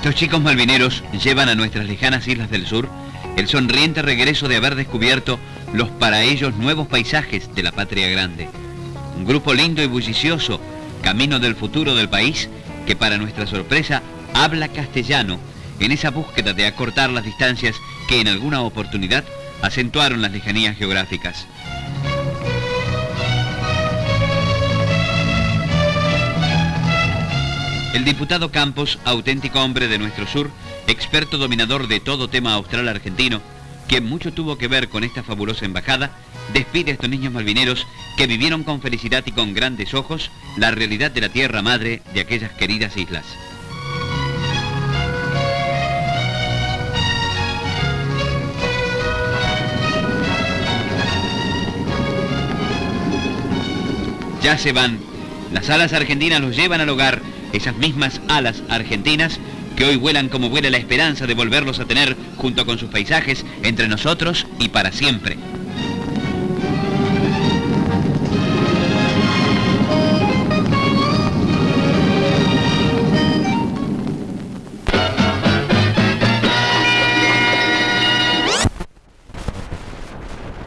Estos chicos malvineros llevan a nuestras lejanas islas del sur el sonriente regreso de haber descubierto los para ellos nuevos paisajes de la patria grande. Un grupo lindo y bullicioso, camino del futuro del país, que para nuestra sorpresa habla castellano en esa búsqueda de acortar las distancias que en alguna oportunidad acentuaron las lejanías geográficas. El diputado Campos, auténtico hombre de nuestro sur, experto dominador de todo tema austral argentino, quien mucho tuvo que ver con esta fabulosa embajada, despide a estos niños malvineros que vivieron con felicidad y con grandes ojos la realidad de la tierra madre de aquellas queridas islas. Ya se van. Las alas argentinas los llevan al hogar, esas mismas alas argentinas que hoy vuelan como vuela la esperanza de volverlos a tener junto con sus paisajes entre nosotros y para siempre.